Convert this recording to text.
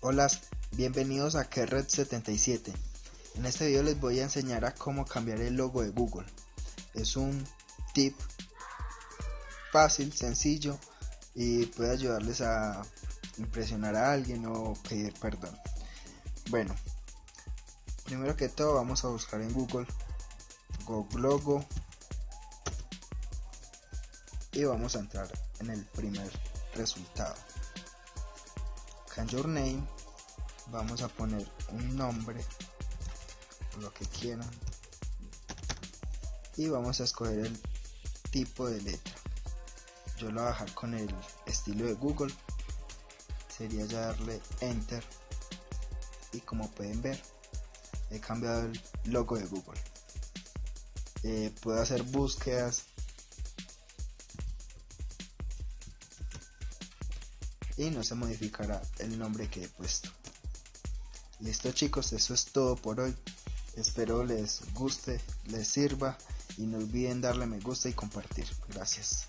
Hola, bienvenidos a Kerred77. En este video les voy a enseñar a cómo cambiar el logo de Google. Es un tip fácil, sencillo y puede ayudarles a impresionar a alguien o pedir perdón. Bueno, primero que todo vamos a buscar en Google Google Logo y vamos a entrar en el primer resultado. Can your name. Vamos a poner un nombre lo que quieran. Y vamos a escoger el tipo de letra. Yo lo voy a dejar con el estilo de google. Sería ya darle enter. Y como pueden ver he cambiado el logo de google. Eh, puedo hacer búsquedas y no se modificará el nombre que he puesto. Listo chicos eso es todo por hoy. Espero les guste les sirva y no olviden darle me gusta y compartir. Gracias